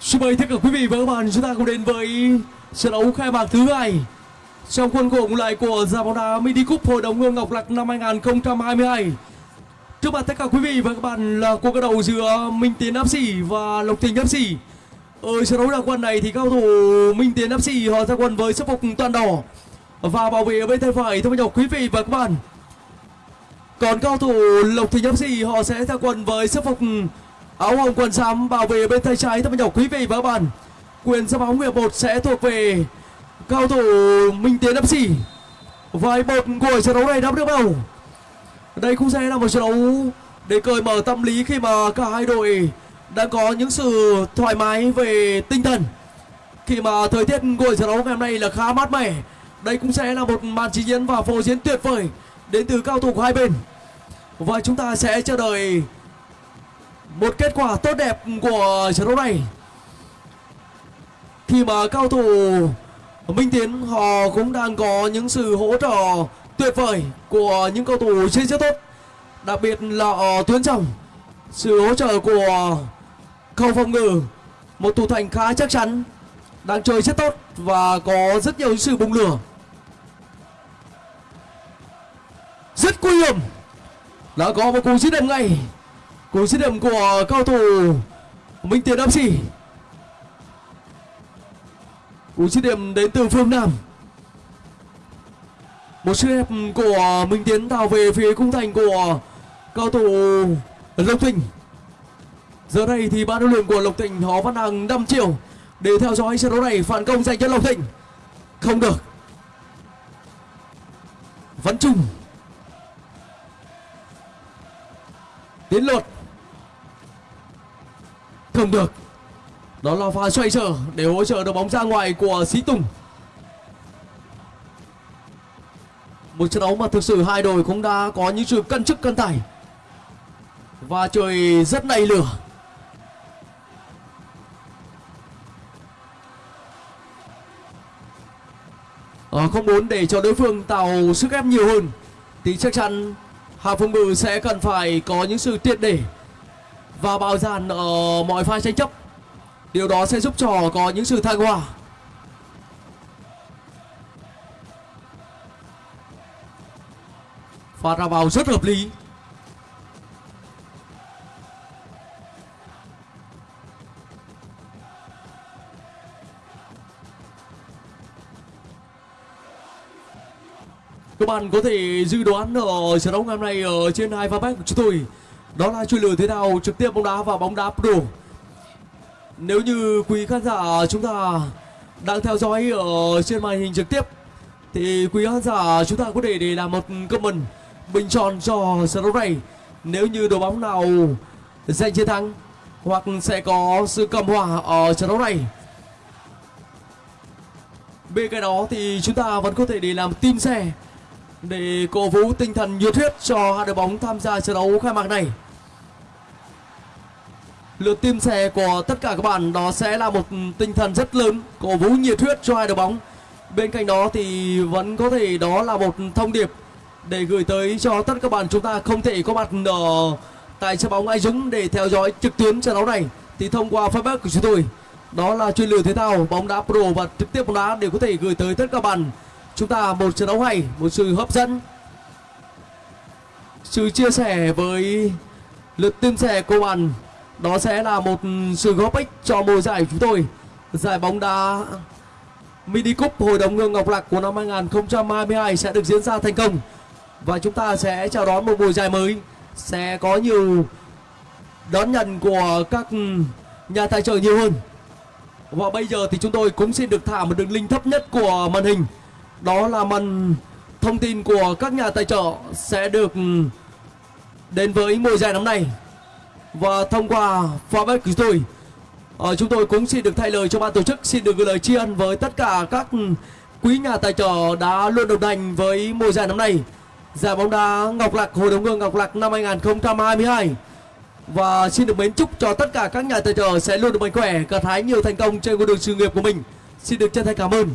Xin mời tất cả quý vị và các bạn chúng ta cùng đến với trận đấu khai mạc thứ hai trong khuôn khổ lại của giải bóng đá Mini Cup Hội đồng Hương Ngọc Lặc năm 2022. Trước mặt tất cả quý vị và các bạn là cuộc đấu giữa Minh Tiến Áp Sĩ và Lộc Thịnh Sĩ. Ở trận đấu đa quân này thì cao thủ Minh Tiến Áp Sĩ họ ra quân với sắc phục toàn đỏ và bảo vệ ở bên tay phải thưa quý vị và các bạn. Còn cao thủ Lộc Thịnh Sĩ họ sẽ ra quân với sắc phục áo hồng quần xám bảo vệ bên tay trái thưa quý vị và các bạn. Quyền ra bóng hiệp một sẽ thuộc về cao thủ Minh Tiến FC. Vài một của trận đấu này đã được đầu. Đây cũng sẽ là một trận đấu để cởi mở tâm lý khi mà cả hai đội đã có những sự thoải mái về tinh thần. Khi mà thời tiết của trận đấu ngày hôm nay là khá mát mẻ. Đây cũng sẽ là một màn trình diễn và phô diễn tuyệt vời đến từ cao thủ của hai bên. Và chúng ta sẽ chờ đợi một kết quả tốt đẹp của trận đấu này. Khi mà cao thủ Minh Tiến, họ cũng đang có những sự hỗ trợ tuyệt vời của những cầu thủ chơi rất tốt. Đặc biệt là ở tuyến trong sự hỗ trợ của khâu phòng ngự, một thủ thành khá chắc chắn, đang chơi rất tốt và có rất nhiều sự bùng lửa. Rất nguy hiểm. Đã có một cú dứt điểm ngay cú dứt điểm của cầu thủ Minh Tiến FC cú dứt điểm đến từ phương Nam. Một sức đẹp của Minh Tiến tạo về phía cung thành của cao thủ Lộc Thịnh. Giờ đây thì ban huấn luyện của Lộc Thịnh họ vẫn đang năm triệu để theo dõi trận đấu này phản công dành cho Lộc Thịnh. Không được. Vẫn chung tiến luật không được. Đó là pha xoay trở để hỗ trợ được bóng ra ngoài của Sĩ Tùng. Một trận đấu mà thực sự hai đội cũng đã có những sự cân chức cân tải và trời rất nảy lửa. À, không muốn để cho đối phương tạo sức ép nhiều hơn thì chắc chắn Hà Phương Bự sẽ cần phải có những sự triệt để và bao dàn ở ờ, mọi pha tranh chấp. Điều đó sẽ giúp cho có những sự thăng hoa. Pha ra vào rất hợp lý. Các bạn có thể dự đoán ở trận đấu ngày hôm nay ở trên hai fanpage của chúng tôi. Đó là chuyên lửa thế nào? Trực tiếp bóng đá và bóng đá pro Nếu như quý khán giả chúng ta đang theo dõi ở trên màn hình trực tiếp, Thì quý khán giả chúng ta có thể để làm một comment bình chọn cho trận đấu này. Nếu như đội bóng nào giành chiến thắng hoặc sẽ có sự cầm hòa ở trận đấu này. Bên cạnh đó thì chúng ta vẫn có thể để làm tim xe để cổ vũ tinh thần nhiệt huyết cho hai đội bóng tham gia trận đấu khai mạc này lượt tim xe của tất cả các bạn đó sẽ là một tinh thần rất lớn cổ vũ nhiệt huyết cho hai đội bóng. Bên cạnh đó thì vẫn có thể đó là một thông điệp để gửi tới cho tất cả các bạn chúng ta không thể có mặt ở tại sân bóng Ai Dũng để theo dõi trực tuyến trận đấu này. Thì thông qua fanpage của chúng tôi, đó là chuyên lửa thể thao, bóng đá pro và trực tiếp bóng đá đều có thể gửi tới tất cả các bạn. Chúng ta một trận đấu hay, một sự hấp dẫn. Sự chia sẻ với lượt tim sẻ của bạn đó sẽ là một sự góp ích cho mùa giải của chúng tôi. Giải bóng đá mini cup hội đồng hương ngọc lạc của năm 2022 sẽ được diễn ra thành công. Và chúng ta sẽ chào đón một mùa giải mới. Sẽ có nhiều đón nhận của các nhà tài trợ nhiều hơn. Và bây giờ thì chúng tôi cũng xin được thả một đường link thấp nhất của màn hình. Đó là màn thông tin của các nhà tài trợ sẽ được đến với mùa giải năm nay và thông qua fanpage của tôi à, chúng tôi cũng xin được thay lời cho ban tổ chức xin được gửi lời tri ân với tất cả các quý nhà tài trợ đã luôn đồng hành với mùa giải năm nay. Giải bóng đá Ngọc Lạc Hội đồng hương Ngọc Lạc năm 2022 và xin được mến chúc cho tất cả các nhà tài trợ sẽ luôn được mạnh khỏe gặt hái nhiều thành công trên con đường sự nghiệp của mình. Xin được chân thành cảm ơn.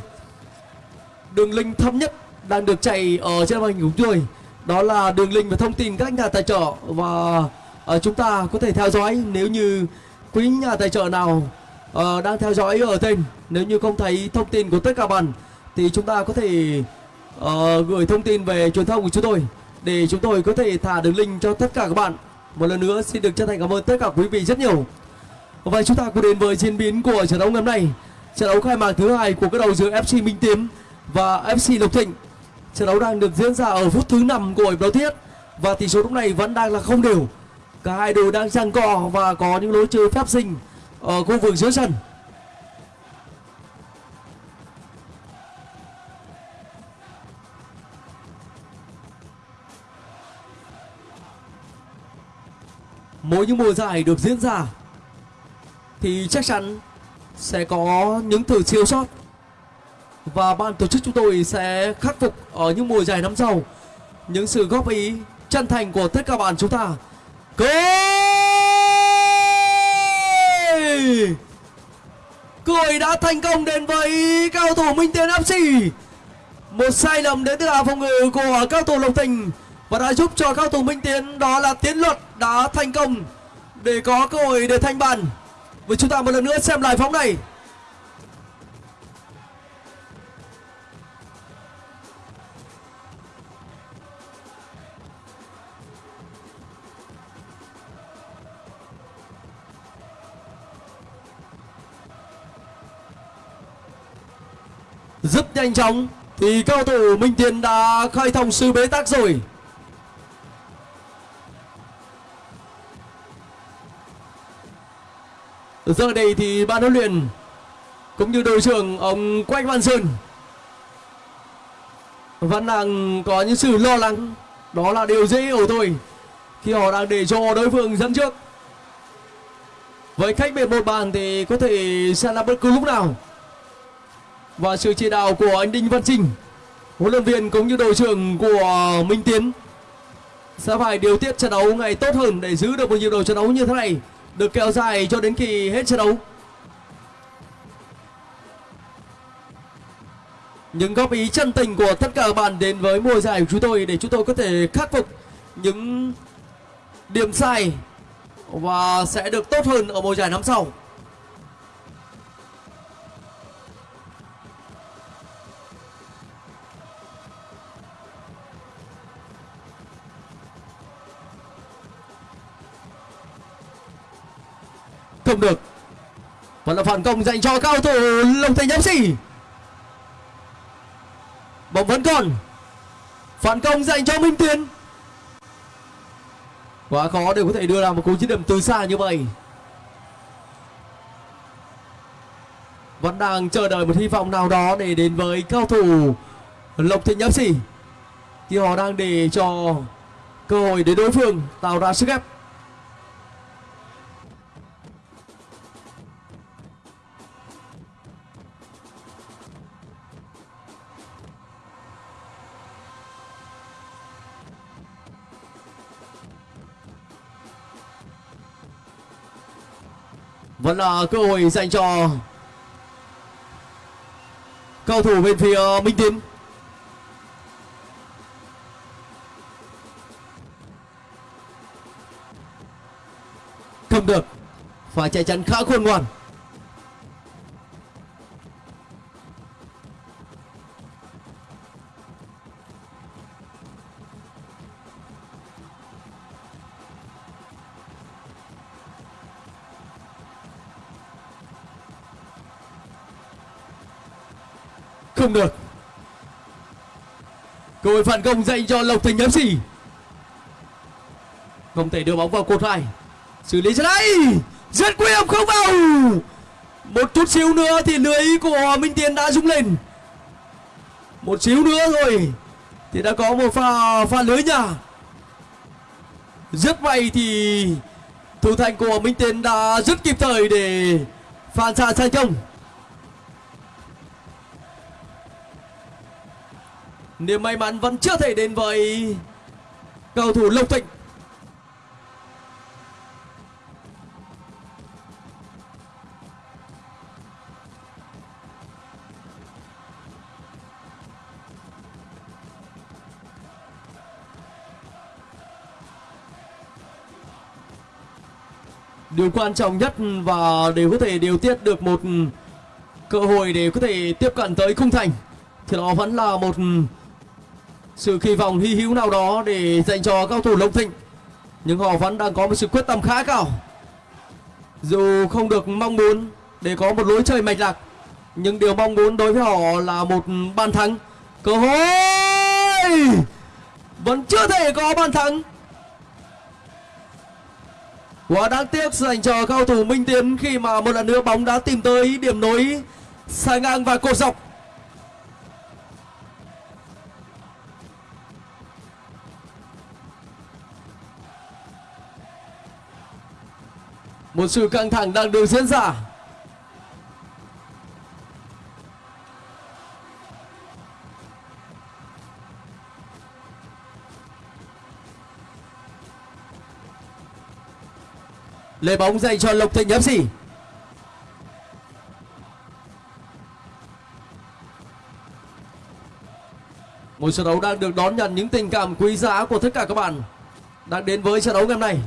Đường link thấp nhất đang được chạy ở trên màn hình của chúng tôi đó là đường link và thông tin các nhà tài trợ và à, chúng ta có thể theo dõi nếu như quý nhà tài trợ nào à, đang theo dõi ở tên nếu như không thấy thông tin của tất cả bạn thì chúng ta có thể à, gửi thông tin về truyền thông của chúng tôi để chúng tôi có thể thả đường link cho tất cả các bạn. Một lần nữa xin được chân thành cảm ơn tất cả quý vị rất nhiều. Và chúng ta cùng đến với diễn biến của trận đấu ngày hôm nay. Trận đấu khai mạc thứ hai của các đầu giữa FC Minh Tiến và FC Lộc Thịnh. Trận đấu đang được diễn ra ở phút thứ 5 của hiệp đấu thiết và tỷ số lúc này vẫn đang là không đều cả hai đội đang giằng co và có những lối chơi phép sinh ở khu vực dưới sân. Mỗi những mùa giải được diễn ra thì chắc chắn sẽ có những thử siêu sót và ban tổ chức chúng tôi sẽ khắc phục ở những mùa giải năm sau những sự góp ý chân thành của tất cả bạn chúng ta. Cười, cười đã thành công đến với cao thủ Minh Tiến FC một sai lầm đến từ hàng phòng ngự của cao thủ Lộc Thành và đã giúp cho cao thủ Minh Tiến đó là Tiến Luật đã thành công để có cơ hội để thanh bàn. Với chúng ta một lần nữa xem lại phóng này. Rất nhanh chóng. Thì cao thủ Minh Tiến đã khai thông sự bế tắc rồi. Giờ đây thì ban huấn luyện cũng như đội trưởng ông Quách Văn Sơn vẫn đang có những sự lo lắng. Đó là điều dễ hiểu thôi. Khi họ đang để cho đối phương dẫn trước. Với cách biệt một bàn thì có thể sẽ là bất cứ lúc nào và sự chỉ đạo của anh Đinh Văn Trinh huấn luyện viên cũng như đội trưởng của Minh Tiến sẽ phải điều tiết trận đấu ngày tốt hơn để giữ được một nhịp đầu trận đấu như thế này, được kéo dài cho đến khi hết trận đấu. Những góp ý chân tình của tất cả các bạn đến với mùa giải của chúng tôi để chúng tôi có thể khắc phục những điểm sai và sẽ được tốt hơn ở mùa giải năm sau. Không được. Vẫn là phản công dành cho cao thủ lộc thành fc bóng vẫn còn. Phản công dành cho minh tiến. Quá khó để có thể đưa ra một cú dứt điểm từ xa như vậy. Vẫn đang chờ đợi một hy vọng nào đó để đến với cao thủ lộc thịnh fc khi họ đang để cho cơ hội để đối phương tạo ra sức ép. Vẫn là cơ hội dành cho cầu thủ bên phía Minh Tiến. Không được. Phải chạy chắn khá khôn ngoan. Không được. Cơ hội phản công dành cho lộc thành fc không thể đưa bóng vào cột hai. Xử lý ra đây rất nguy hiểm, không vào. Một chút xíu nữa thì lưới của minh tiến đã rung lên. Một xíu nữa rồi thì đã có một pha pha lưới nhà rất may thì thủ thành của minh tiến đã rất kịp thời để phản xạ thành công niềm may mắn vẫn chưa thể đến với cầu thủ lộc thịnh. Điều quan trọng nhất và để có thể điều tiết được một cơ hội để có thể tiếp cận tới khung thành, thì đó vẫn là một sự kỳ vọng hy hữu nào đó để dành cho cao thủ Lộc Thịnh. Nhưng họ vẫn đang có một sự quyết tâm khá cao. Dù không được mong muốn để có một lối chơi mạch lạc, nhưng điều mong muốn đối với họ là một bàn thắng. Cơ hội! Vẫn chưa thể có bàn thắng. Quá đáng tiếc dành cho cao thủ Minh Tiến khi mà một lần nữa bóng đã tìm tới điểm nối sai ngang và cột dọc. Một sự căng thẳng đang được diễn ra. Lê bóng dành cho Lộc Thịnh FC. Một trận đấu đang được đón nhận những tình cảm quý giá của tất cả các bạn đang đến với trận đấu ngày hôm nay.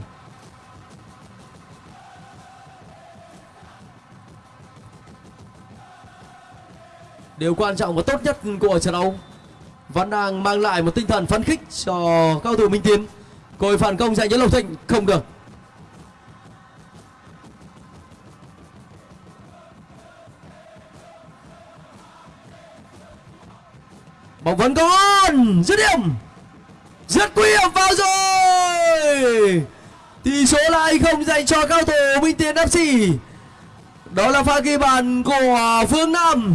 Điều quan trọng và tốt nhất của trận đấu. Vẫn đang mang lại một tinh thần phấn khích cho cao thủ Minh Tiến. Còi phản công dành cho Lộc Thịnh, không được. bóng vẫn còn, dứt điểm. Rất nguy hiểm, vào rồi. Tỷ số lại không dành cho cao thủ minh tiến fc đó là pha ghi bàn của phương nam.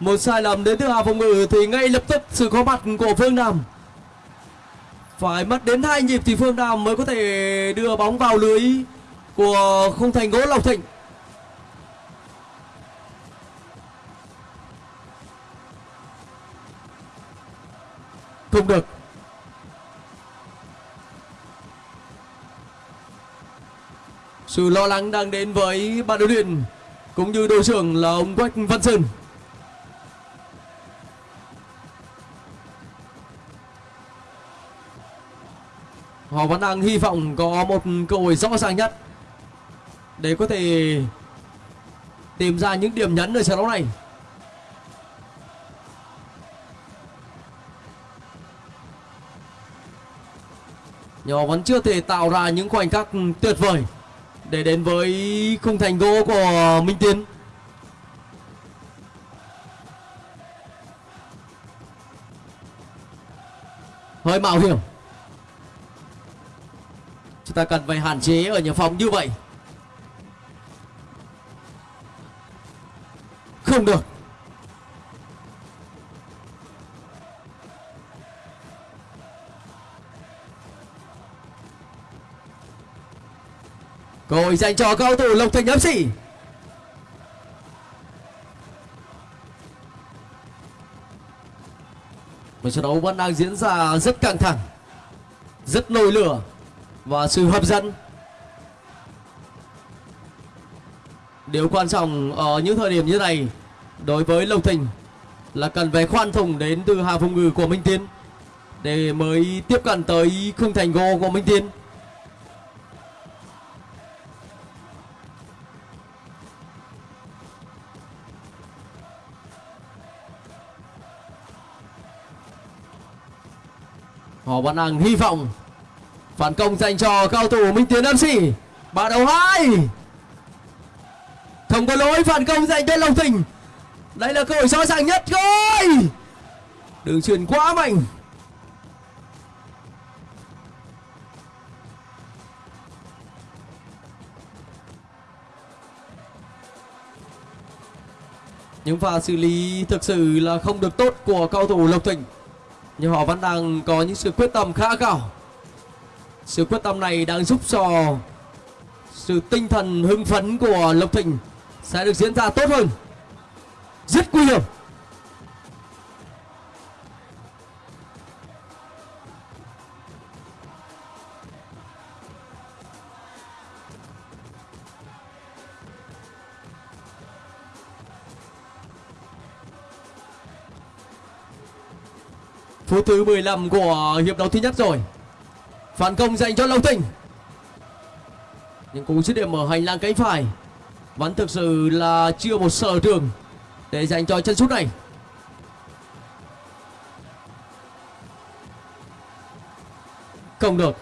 Một sai lầm đến từ hà phòng ngự thì ngay lập tức sự có mặt của phương nam. Phải mất đến hai nhịp thì phương nam mới có thể đưa bóng vào lưới của khung thành gỗ lộc thịnh. Không được. Sự lo lắng đang đến với ban huấn luyện cũng như đội trưởng là ông Quách Văn Sơn. Họ vẫn đang hy vọng có một cơ hội rõ ràng nhất để có thể tìm ra những điểm nhấn ở trận đấu này nhưng họ vẫn chưa thể tạo ra những khoảnh khắc tuyệt vời để đến với khung thành gỗ của Minh Tiến. Hơi mạo hiểm. Chúng ta cần phải hạn chế ở những phòng như vậy. Không được. Cơ hội dành cho cầu thủ Lộc Thành FC. Một trận đấu vẫn đang diễn ra rất căng thẳng, rất nổi lửa và sự hấp dẫn. Điều quan trọng ở những thời điểm như này đối với Lộc Thành là cần phải khoan thủng đến từ hàng phòng ngự của Minh Tiến để mới tiếp cận tới khung thành gỗ của Minh Tiến. Họ vẫn đang hy vọng phản công dành cho cao thủ Minh Tiến FC. Ba đầu hai. Không có lỗi, phản công dành cho Long Thịnh. Đây là cơ hội rõ ràng nhất rồi. Đường truyền quá mạnh. Những pha xử lý thực sự là không được tốt của cao thủ Lộc Thịnh nhưng họ vẫn đang có những sự quyết tâm khá cao sự quyết tâm này đang giúp cho sự tinh thần hưng phấn của Lộc Thịnh sẽ được diễn ra tốt hơn. Rất nguy hiểm. Phút thứ 15 của hiệp đấu thứ nhất rồi phản công dành cho Long Thịnh. Những cú dứt điểm ở hành lang cánh phải. Vẫn thực sự là chưa một sở trường để dành cho chân sút này. Không được.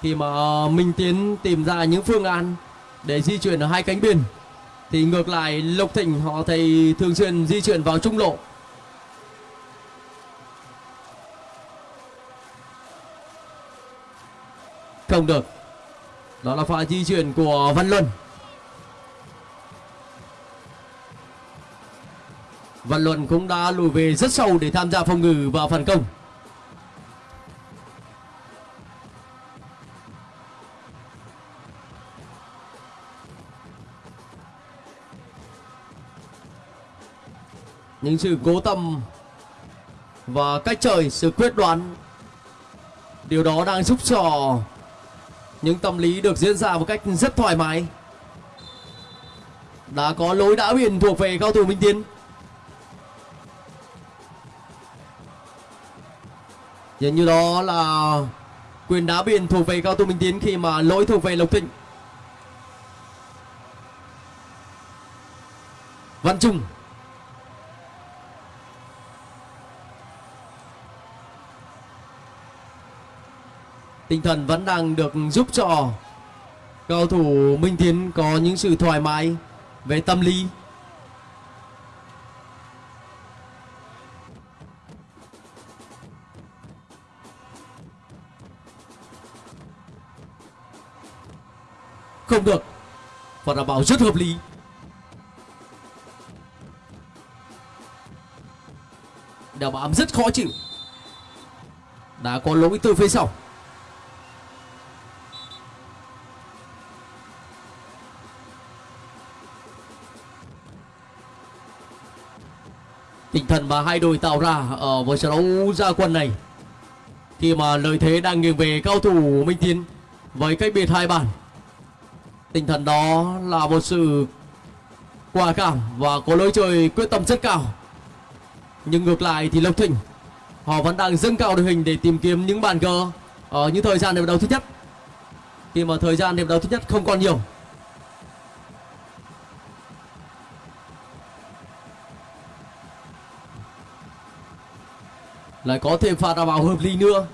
Khi mà Minh Tiến tìm ra những phương án để di chuyển ở hai cánh biên, thì ngược lại Lộc Thịnh họ thấy thường xuyên di chuyển vào trung lộ. Không được. Đó là pha di chuyển của Văn Luân. Văn Luân cũng đã lùi về rất sâu để tham gia phòng ngự và phản công. Những sự cố tâm và cách chơi sự quyết đoán, điều đó đang giúp cho những tâm lý được diễn ra một cách rất thoải mái. Đã có lối đã biển thuộc về cao thủ minh tiến. Dường như đó là quyền đá biển thuộc về cao thủ minh tiến khi mà lỗi thuộc về lộc thịnh. Văn trung. Tinh thần vẫn đang được giúp cho cầu thủ Minh Tiến có những sự thoải mái về tâm lý. Không được. Và đảm bảo rất hợp lý. Đào bám rất khó chịu. Đã có lỗi từ phía sau. Tinh thần mà hai đội tạo ra ở với trận đấu ra quân này. Khi mà lợi thế đang nghiêng về cao thủ Minh Tiến với cách biệt hai bàn. Tinh thần đó là một sự quả cảm và có lối chơi quyết tâm rất cao. Nhưng ngược lại thì Lộc Thịnh, họ vẫn đang dâng cao đội hình để tìm kiếm những bàn cờ ở những thời gian hiệp đấu thứ nhất. Khi mà thời gian hiệp đấu thứ nhất không còn nhiều lại có thêm pha đá bảo hợp lý nữa.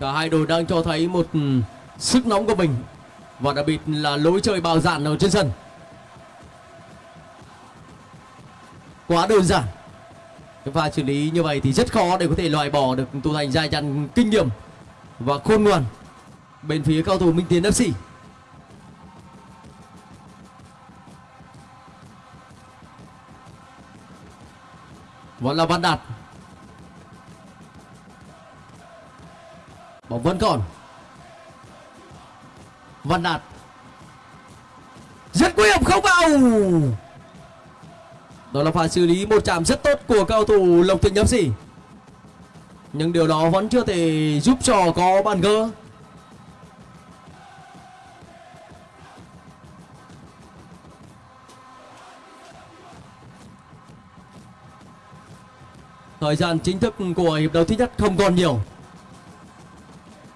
Cả hai đội đang cho thấy một ừ, sức nóng của mình. Và đặc biệt là lối chơi bao dạn ở trên sân. Quá đơn giản. Cái pha xử lý như vậy thì rất khó để có thể loại bỏ được thủ thành dài dặn kinh nghiệm và khôn ngoan bên phía cao thủ Minh Tiến FC vẫn là Văn Đạt. Bóng vẫn còn. Văn Đạt. Rất nguy hiểm không vào. Đó là pha xử lý một chạm rất tốt của cao thủ Lộc Thịnh gì, nhưng điều đó vẫn chưa thể giúp cho có bàn gỡ. Thời gian chính thức của hiệp đấu thứ nhất không còn nhiều.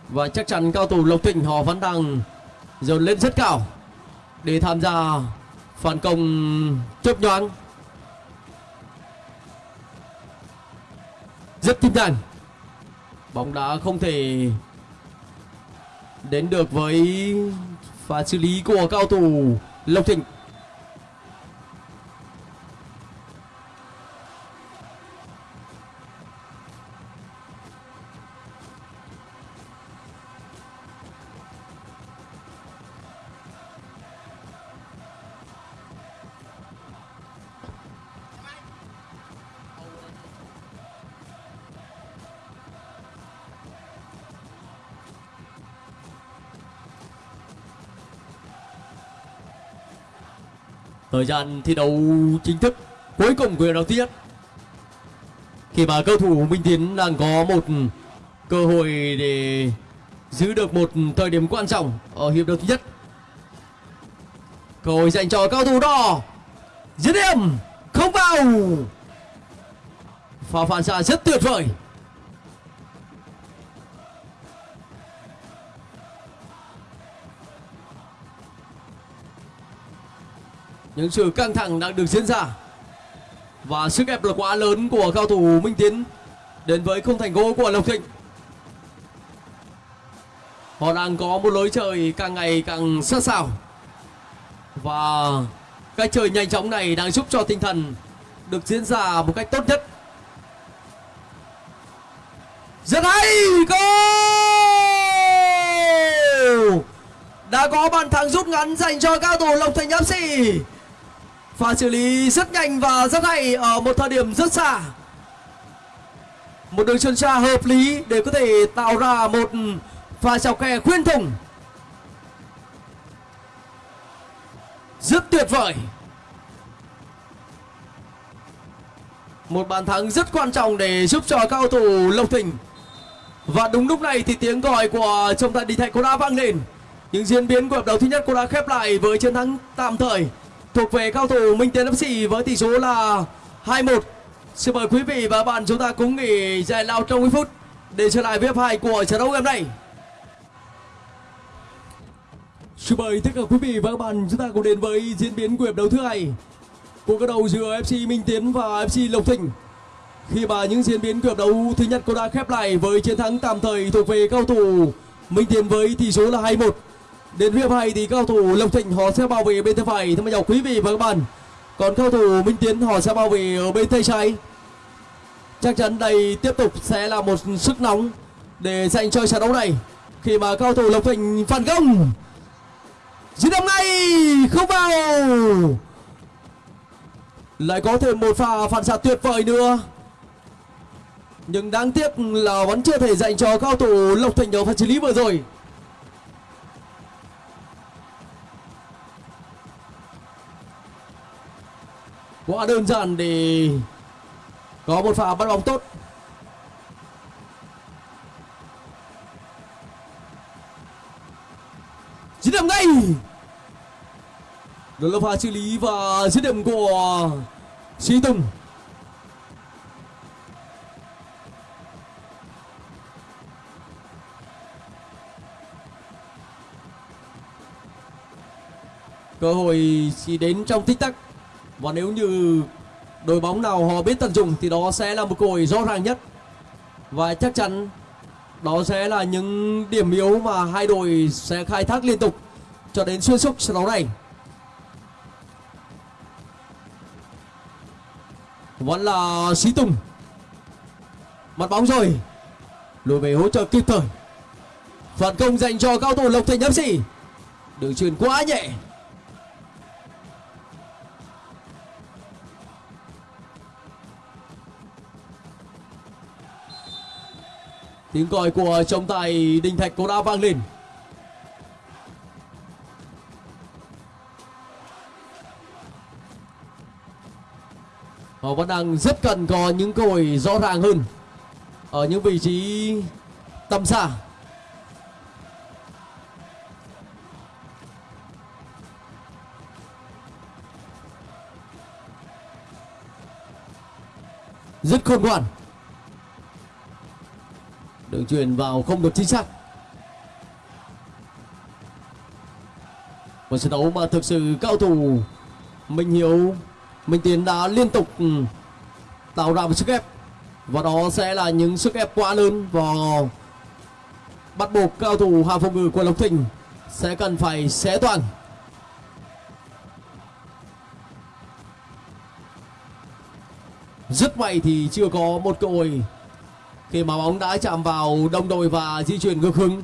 Và chắc chắn cao thủ Lộc Thịnh họ vẫn đang dồn lên rất cao Để tham gia phản công chớp nhoáng. Rất tinh thần Bóng đá không thể đến được với pha xử lý của cao thủ Lộc Thịnh. Thời gian thi đấu chính thức cuối cùng của hiệp đấu Khi mà cầu thủ Minh Tiến đang có một cơ hội để giữ được một thời điểm quan trọng ở hiệp đấu thứ nhất. Cơ hội dành cho cao thủ đỏ, dứt điểm, không vào. Pha phản xạ rất tuyệt vời. Những sự căng thẳng đang được diễn ra. Và sức ép là quá lớn của cao thủ Minh Tiến đến với không thành gỗ của Lộc Thịnh. Họ đang có một lối chơi càng ngày càng sát sảo và cách chơi nhanh chóng này đang giúp cho tinh thần được diễn ra một cách tốt nhất. Rất hay! Goal! Đã có bàn thắng rút ngắn dành cho cao thủ Lộc Thành FC pha xử lý rất nhanh và rất hay ở một thời điểm rất xa. Một đường chân xa hợp lý để có thể tạo ra một pha chọc kè khuyên thủng. Rất tuyệt vời. Một bàn thắng rất quan trọng để giúp cho cao thủ Lộc Thịnh. Và đúng lúc này thì tiếng gọi của trọng tài đình thạch cũng đã vang lên. Những diễn biến của hiệp đấu thứ nhất cũng đã khép lại với chiến thắng tạm thời thuộc về cao thủ Minh Tiến FC với tỷ số là 2-1 xin mời quý vị và các bạn chúng ta cũng nghỉ giải lao trong ít phút để trở lại với hiệp của trận đấu ngày hôm nay Xin mời tất cả quý vị và các bạn chúng ta cùng đến với diễn biến của hiệp đấu thứ hai cuộc đối đầu giữa FC Minh Tiến và FC Lộc Thịnh. Khi mà những diễn biến của hiệp đấu thứ nhất cũng đã khép lại với chiến thắng tạm thời thuộc về cao thủ Minh Tiến với tỷ số là 2-1. Đến hiệp hai thì cao thủ Lộc Thịnh họ sẽ bảo vệ bên tay phải thưa chào quý vị và các bạn. Còn cao thủ Minh Tiến họ sẽ bảo vệ ở bên tay trái. Chắc chắn đây tiếp tục sẽ là một sức nóng để dành cho trận đấu này. Khi mà cao thủ Lộc Thịnh phản công Dứt điểm ngay, không vào lại có thêm một pha phản xạ tuyệt vời nữa nhưng đáng tiếc là vẫn chưa thể dành cho cao thủ lộc thành ở phần xử lý vừa rồi quá đơn giản để có một pha bắt bóng tốt. Dứt điểm ngay. Đó là pha xử lý và dứt điểm của Sĩ Tùng. Cơ hội chỉ đến trong tích tắc và nếu như đội bóng nào họ biết tận dụng thì đó sẽ là một cơ hội rõ ràng nhất. Và chắc chắn đó sẽ là những điểm yếu mà hai đội sẽ khai thác liên tục cho đến xuyên suốt trận đấu này. Vẫn là Sĩ Tùng. Mặt bóng rồi. Lùi về hỗ trợ kịp thời. Phản công dành cho cao thủ Lộc Thành FC đường truyền quá nhẹ. Tiếng còi của trọng tài Đình Thạch cũng đã vang lên. Họ vẫn đang rất cần có những cơ hội rõ ràng hơn ở những vị trí tầm xa. Rất khôn ngoan đường truyền vào không được chính xác một trận đấu mà thực sự cao thủ Minh Hiếu, Minh Tiến đã liên tục ừ, tạo ra một sức ép. Và đó sẽ là những sức ép quá lớn và bắt buộc cao thủ hàng phòng ngự của Lộc Thịnh sẽ cần phải xé toàn. Rất may thì chưa có một cơ hội khi mà bóng đã chạm vào đồng đội và di chuyển ngược hướng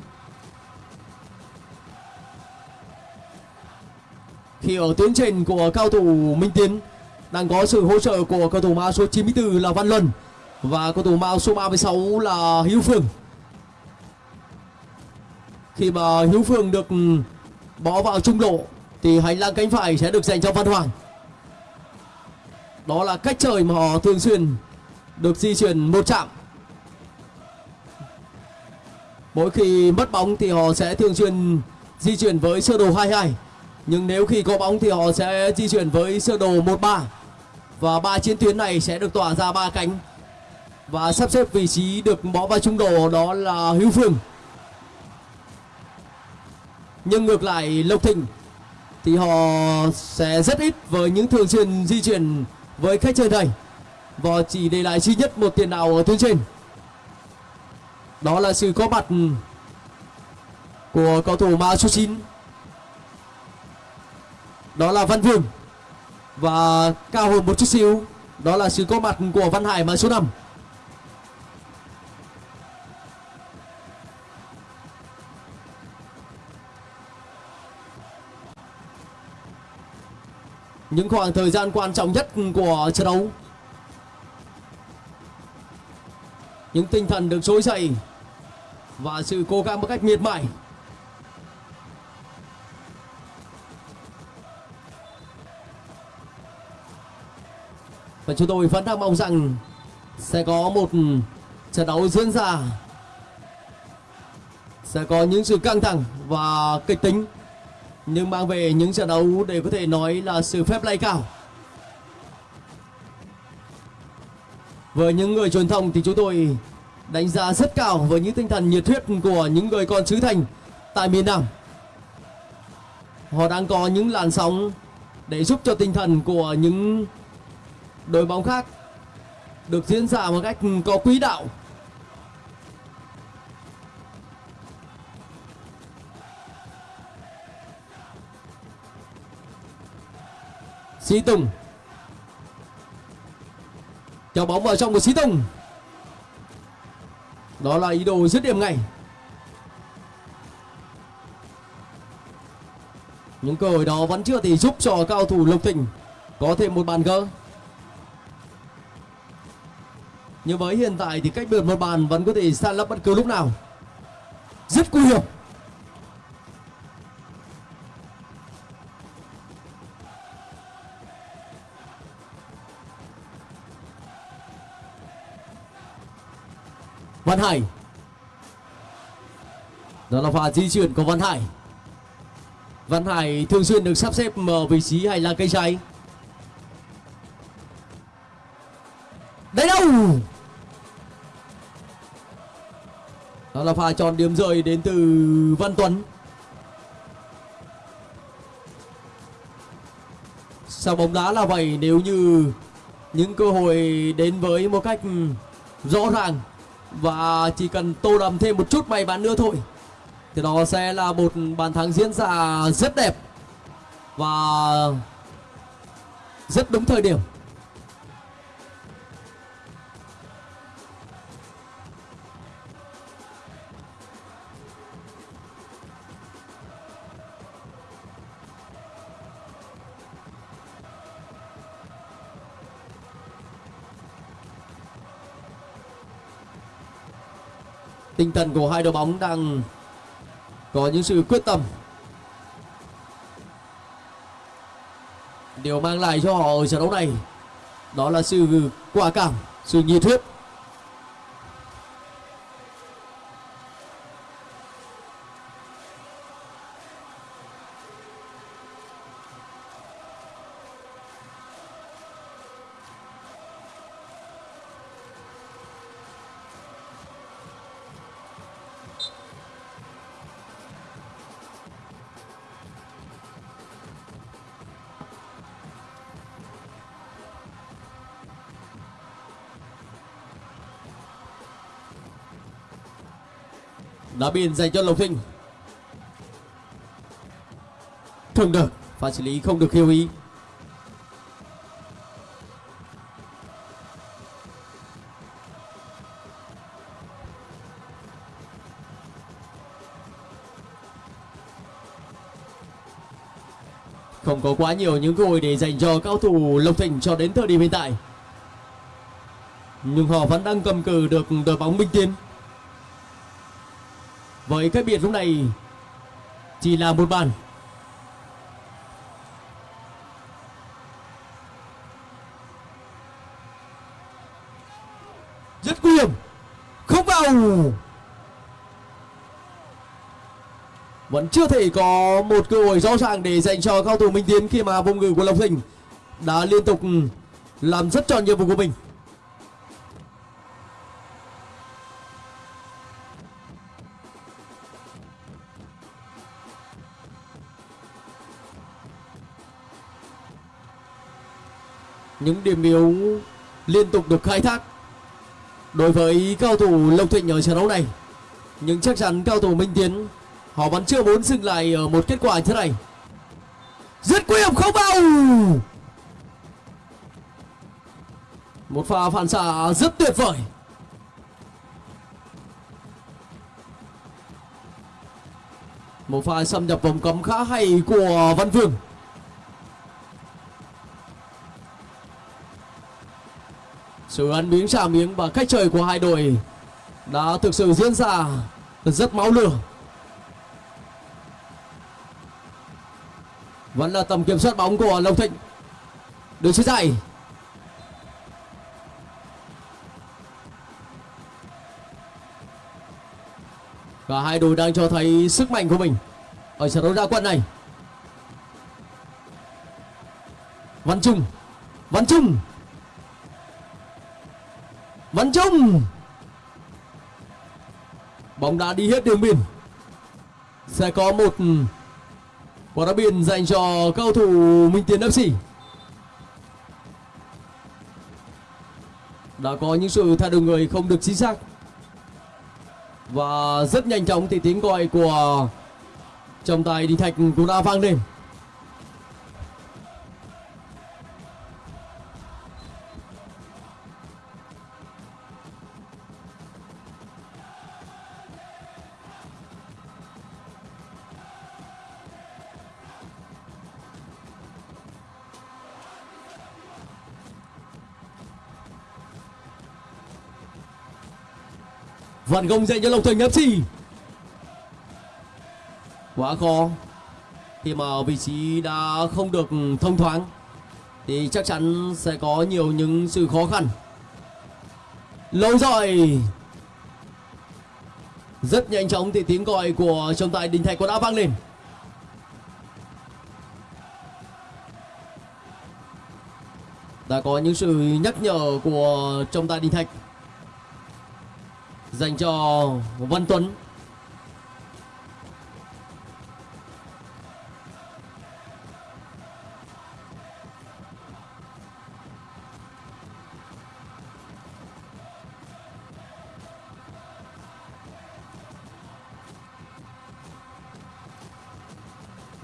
khi ở tuyến trên của cao thủ Minh Tiến, đang có sự hỗ trợ của cầu thủ mã số 94 là Văn Luân và cầu thủ mã số 36 là Hiếu Phương. Khi mà Hiếu Phương được ừ, bỏ vào trung lộ thì hành lang cánh phải sẽ được dành cho Văn Hoàng. Đó là cách chơi mà họ thường xuyên được di chuyển một chạm. Mỗi khi mất bóng thì họ sẽ thường xuyên di chuyển với sơ đồ 22 Nhưng nếu khi có bóng thì họ sẽ di chuyển với sơ đồ 13 Và ba chiến tuyến này sẽ được tỏa ra ba cánh. Và sắp xếp vị trí được bỏ vào trung đồ đó là Hữu Phương. Nhưng ngược lại Lộc Thịnh thì họ sẽ rất ít với những thường xuyên di chuyển với khách chơi này. Và chỉ để lại duy nhất một tiền đạo ở tuyến trên đó là sự có mặt của cầu thủ mã số 9 đó là Văn Vương và cao hơn một chút xíu. Đó là sự có mặt của Văn Hải mã số 5 những khoảng thời gian quan trọng nhất của trận đấu. Những tinh thần được trỗi dậy và sự cố gắng một cách miệt mài. Và chúng tôi vẫn đang mong rằng sẽ có một trận đấu diễn ra. Sẽ có những sự căng thẳng và kịch tính, nhưng mang về những trận đấu để có thể nói là sự phép lay cao. Với những người truyền thông thì chúng tôi đánh giá rất cao với những tinh thần nhiệt huyết của những người con xứ thành tại miền Nam. Họ đang có những làn sóng để giúp cho tinh thần của những đội bóng khác được diễn ra một cách có quỹ đạo. Sĩ Tùng. Cho bóng vào trong của Sĩ Tùng. Đó là ý đồ dứt điểm ngay. Những cơ hội đó vẫn chưa thể giúp cho cao thủ Lộc Thịnh Có thêm một bàn gỡ. Nhưng với hiện tại thì cách biệt một bàn vẫn có thể san lấp bất cứ lúc nào. Rất nguy hiểm. Văn Hải. Đó là pha di chuyển của Văn Hải. Văn Hải thường xuyên được sắp xếp ở vị trí hành lang cây trái. Đấy đâu? Đó là pha tròn điểm rơi đến từ Văn Tuấn. Sao bóng đá là vậy, nếu như những cơ hội đến với một cách rõ ràng và chỉ cần tô đậm thêm một chút may mắn nữa thôi. Thì đó sẽ là một bàn thắng diễn ra rất đẹp Và rất đúng thời điểm. Tinh thần của hai đội bóng đang có những sự quyết tâm. Điều mang lại cho họ ở trận đấu này đó là sự quả cảm, sự nhiệt huyết. Đá biên dành cho lộc thịnh. Không được, pha xử lý không được khiêu ý. Không có quá nhiều những cơ hội để dành cho cao thủ lộc thịnh cho đến thời điểm hiện tại. Nhưng họ vẫn đang cầm cự được đội bóng minh tiến với cái biệt lúc này chỉ là một bàn. Rất nguy hiểm. Không vào. Vẫn chưa thể có một cơ hội rõ ràng để dành cho cao thủ Minh Tiến khi mà vùng ngự của Lộc Thịnh đã liên tục làm rất tròn nhiệm vụ của mình. Những điểm yếu liên tục được khai thác đối với cao thủ Lộc Thịnh ở trận đấu này. Nhưng chắc chắn cao thủ Minh Tiến, họ vẫn chưa muốn dừng lại ở một kết quả như thế này. Rất nguy hiểm không vào. Một pha phản xạ rất tuyệt vời. Một pha xâm nhập vòng cấm khá hay của Văn Vương. Sự ăn miếng trả miếng và cách chơi của hai đội đã thực sự diễn ra rất máu lửa. Vẫn là tầm kiểm soát bóng của Lộc Thịnh. Đường chia dài. Cả hai đội đang cho thấy sức mạnh của mình ở trận đấu ra quân này. Văn Trung, Văn Trung, Văn Trung. Bóng đã đi hết đường biên. Sẽ có một quả đá biên dành cho cầu thủ Minh Tiến FC. Đã có những sự thay đổi người không được chính xác. Và rất nhanh chóng thì tiếng gọi của trọng tài Đinh Thạch cũng đã vang lên. Phản công dành cho Lộc Thành FC Quá khó. Khi mà vị trí đã không được thông thoáng, Thì chắc chắn sẽ có nhiều những sự khó khăn. Lâu rồi. Rất nhanh chóng thì tiếng gọi của trọng tài Đình Thạch có đã vang lên. Đã có những sự nhắc nhở của trọng tài Đình Thạch dành cho Văn Tuấn.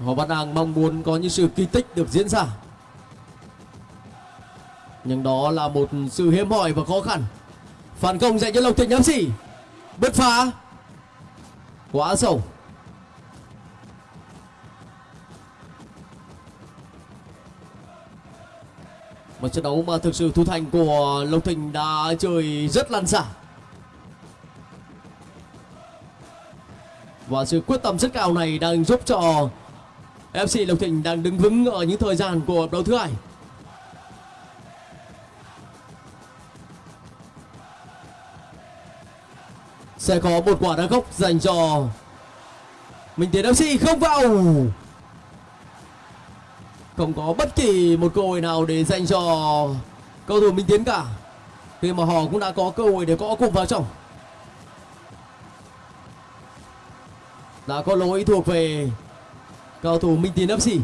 Họ Văn đang mong muốn có những sự kỳ tích được diễn ra. Nhưng đó là một sự hiếm hoi và khó khăn. Phản công dành cho Lộc Thịnh FC Bứt phá. Quá sâu. Một trận đấu mà thực sự thủ thành của Lộc Thịnh đã chơi rất lăn xả. Và sự quyết tâm rất cao này đang giúp cho FC Lộc Thịnh đang đứng vững ở những thời gian của đấu thứ hai. Sẽ có một quả đá gốc dành cho Minh Tiến FC không vào. Không có bất kỳ một cơ hội nào để dành cho cầu thủ Minh Tiến cả. Khi mà họ cũng đã có cơ hội để có cùng vào trong. Đã có lỗi thuộc về cầu thủ Minh Tiến FC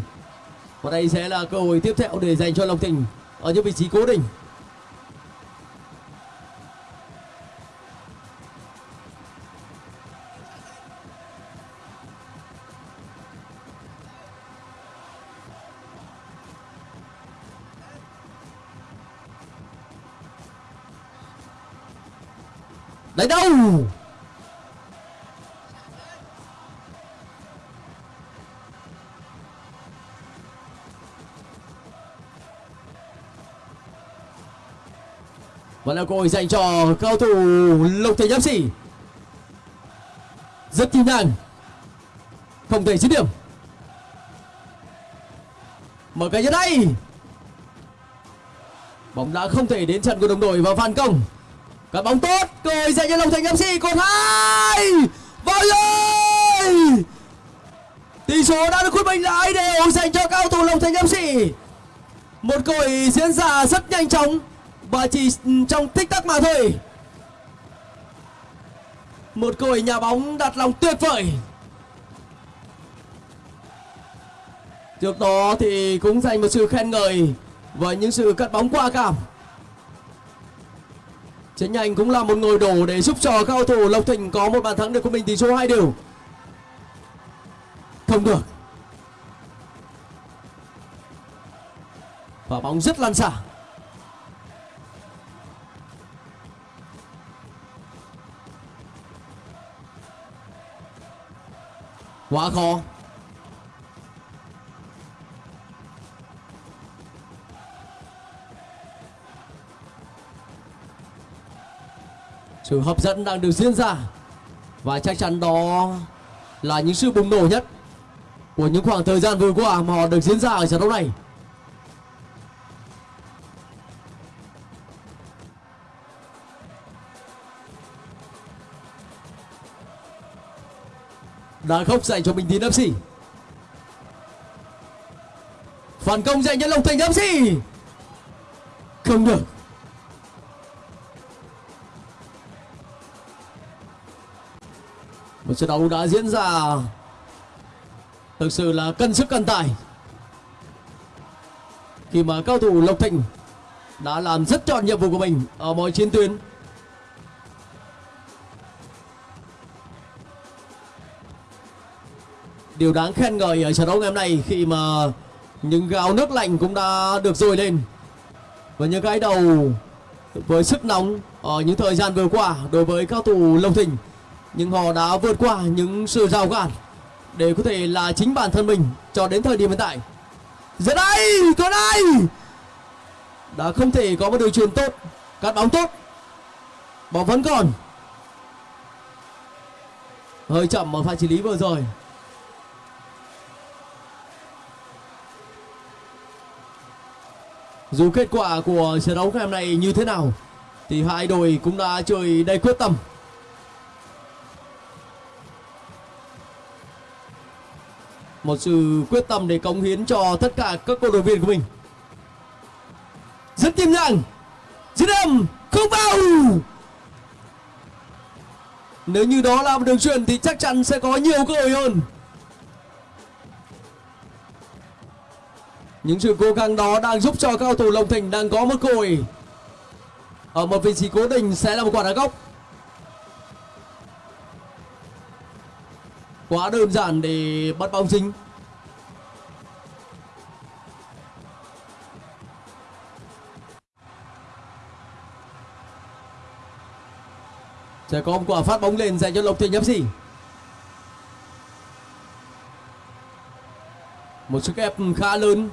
và đây sẽ là cơ hội tiếp theo để dành cho Lộc Thịnh ở những vị trí cố định. Đấy đâu? Và là cơ hội dành cho cao thủ Lục Thể Nhâm Sĩ. Rất kỹ năng. Không thể dứt điểm. Mở cái nhất đây. Bóng đã không thể đến trận của đồng đội và phản công. Cắt bóng tốt Cười dậy cho Long Thành FC Còn hai! Vào rồi tỷ số đã được quyết định lại đều dành cho cao thủ Long Thành FC một cơ hội diễn ra rất nhanh chóng và chỉ trong tích tắc mà thôi. Một cơ hội nhà bóng đặt lòng tuyệt vời. Trước đó thì cũng dành một sự khen ngợi với những sự cắt bóng qua cảm. Chính nhanh cũng là một ngồi đổ để giúp cho cao thủ Lộc Thịnh có một bàn thắng được của mình tỷ số hai đều. Không được. Và bóng rất lăn xả. Quá khó. Sự hấp dẫn đang được diễn ra. Và chắc chắn đó là những sự bùng nổ nhất của những khoảng thời gian vừa qua mà họ được diễn ra ở trận đấu này. Đá khốc dành cho Bình Tín FC phản công dành cho Long Thành FC không được. Trận đấu đã diễn ra. Thực sự là cân sức cân tài. Khi mà cao thủ Lộc Thịnh đã làm rất trọn nhiệm vụ của mình ở mọi chiến tuyến. Điều đáng khen ngợi ở trận đấu ngày hôm nay khi mà những gáo nước lạnh cũng đã được dồi lên. Và những cái đầu với sức nóng ở những thời gian vừa qua đối với cao thủ Lộc Thịnh nhưng họ đã vượt qua những sự rào cản để có thể là chính bản thân mình cho đến thời điểm hiện tại. Giờ đây tuấn đây đã không thể có một đường truyền tốt, cắt bóng tốt. Bóng vẫn còn. Hơi chậm ở pha xử lý vừa rồi. Dù kết quả của trận đấu ngày hôm nay như thế nào, thì hai đội cũng đã chơi đầy quyết tâm. Một sự quyết tâm để cống hiến cho tất cả các cổ động viên của mình. Rất tiềm năng dứt điểm không vào. Nếu như đó là một đường truyền thì chắc chắn sẽ có nhiều cơ hội hơn. Những sự cố gắng đó đang giúp cho cao thủ lộc Thành đang có một cơ hội. Ở một vị trí cố định sẽ là một quả đá góc. Quá đơn giản để bắt bóng dính sẽ có một quả phát bóng lên dành cho lộc thịnh fc một sức ép khá lớn.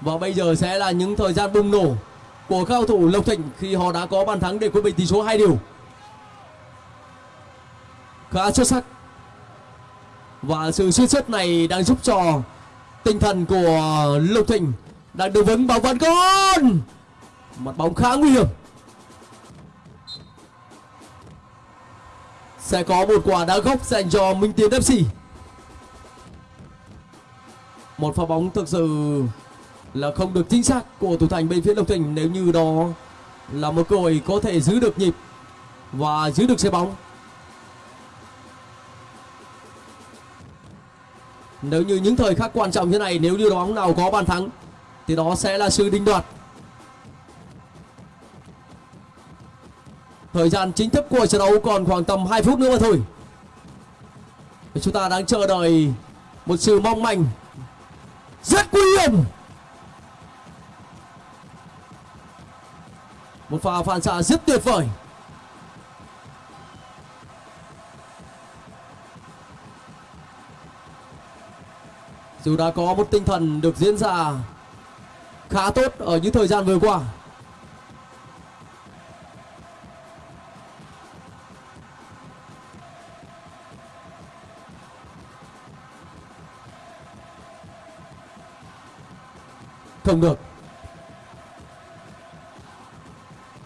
Và bây giờ sẽ là những thời gian bùng nổ của cao thủ lộc thịnh khi họ đã có bàn thắng để quyết định tỷ số hai điều. Khá xuất sắc và sự suy xuất này đang giúp cho tinh thần của Lục Thịnh đang được vững bảo vẫn con mặt bóng khá nguy hiểm. Sẽ có một quả đá góc dành cho Minh Tiến FC một pha bóng thực sự là không được chính xác của thủ thành bên phía Lộc Thịnh. Nếu như đó là một cơ hội có thể giữ được nhịp và giữ được xe bóng. Nếu như những thời khắc quan trọng như này, Nếu như đó bóng nào có bàn thắng, Thì đó sẽ là sự đinh đoạt. Thời gian chính thức của trận đấu còn khoảng tầm 2 phút nữa mà thôi. Chúng ta đang chờ đợi Một sự mong manh Rất nguy hiểm. Một pha phản xạ rất tuyệt vời. Dù đã có một tinh thần được diễn ra khá tốt ở những thời gian vừa qua. Không được.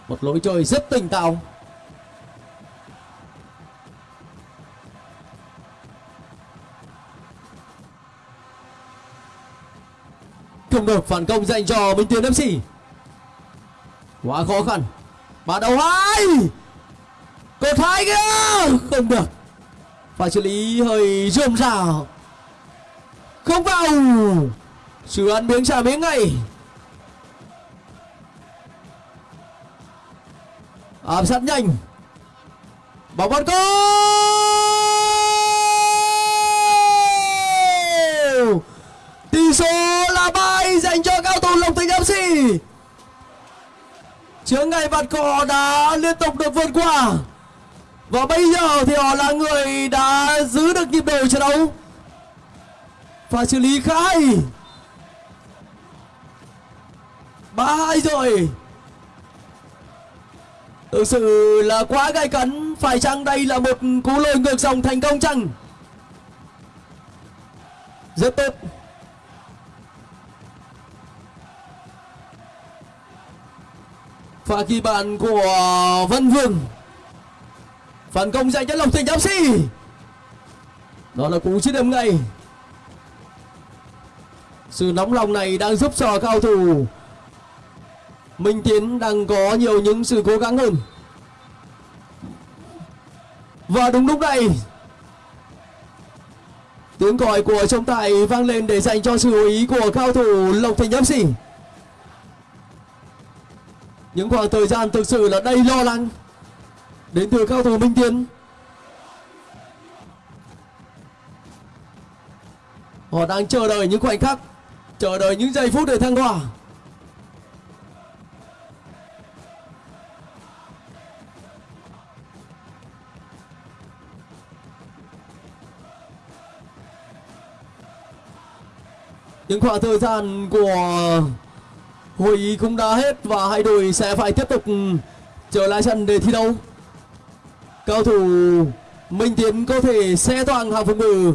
Một lối chơi rất tỉnh táo. Không được phản công dành cho Minh Tiến FC quá khó khăn. Bàn đầu hai. Cột hai kia không được. Phải xử lý hơi rườm rà không vào. Sự ăn miếng trả miếng ngay. Áp sát nhanh. Bóng bắt goal tỷ số là ba chướng ngại vạt cỏ đã liên tục được vượt qua. Và bây giờ thì họ là người đã giữ được nhịp độ trận đấu. Và xử lý khá hay. Ba hai rồi. Thực sự là quá gay cấn. Phải chăng đây là một cú lôi ngược dòng thành công chăng? Rất tốt. Pha ghi bàn của Văn Vương. Phản công dành cho Lộc Thành FC đó là cú chiến điểm ngay. Sự nóng lòng này đang giúp cho cao thủ Minh Tiến đang có nhiều những sự cố gắng hơn. Và đúng lúc này, tiếng còi của trọng tài vang lên để dành cho sự chú ý của cao thủ Lộc Thành FC những khoảng thời gian thực sự là đầy lo lắng. Đến từ cao thủ Minh Tiến họ đang chờ đợi những khoảnh khắc, chờ đợi những giây phút để thăng hoa. Những khoảng thời gian của hội ý cũng đã hết và hai đội sẽ phải tiếp tục trở lại sân để thi đấu. Cao thủ minh tiến có thể xe toàn hàng phòng ngự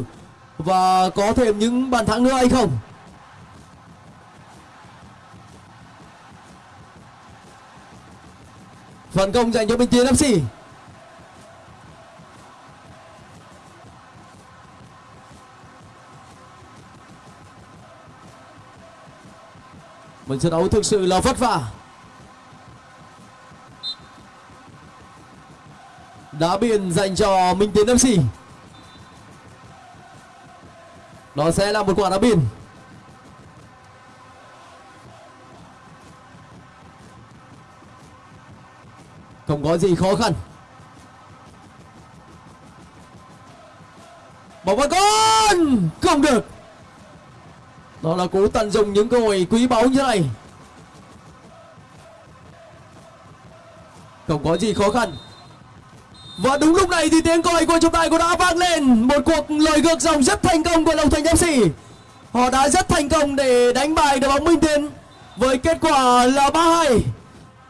và có thêm những bàn thắng nữa hay không? Phản công dành cho minh tiến fc một trận đấu thực sự là vất vả. Đá biên dành cho Minh Tiến FC đó sẽ là một quả đá biên. Không có gì khó khăn. Bóng vào con đó là cú tận dụng những cơ hội quý báu như này. Không có gì khó khăn. Và đúng lúc này thì tiếng còi của trọng tài cũng đã vang lên. Một cuộc lời ngược dòng rất thành công của Long Thành FC họ đã rất thành công để đánh bại đội bóng Minh Tiến với kết quả là 3-2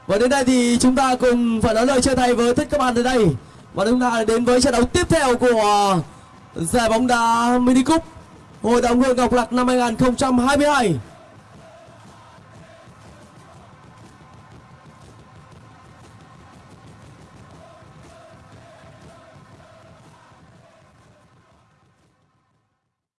và đến đây thì chúng ta cùng phải nói lời chia tay với tất các bạn tới đây. Và chúng ta đến với trận đấu tiếp theo của giải bóng đá mini cup. Hội đồng hương Ngọc Lặc năm 2022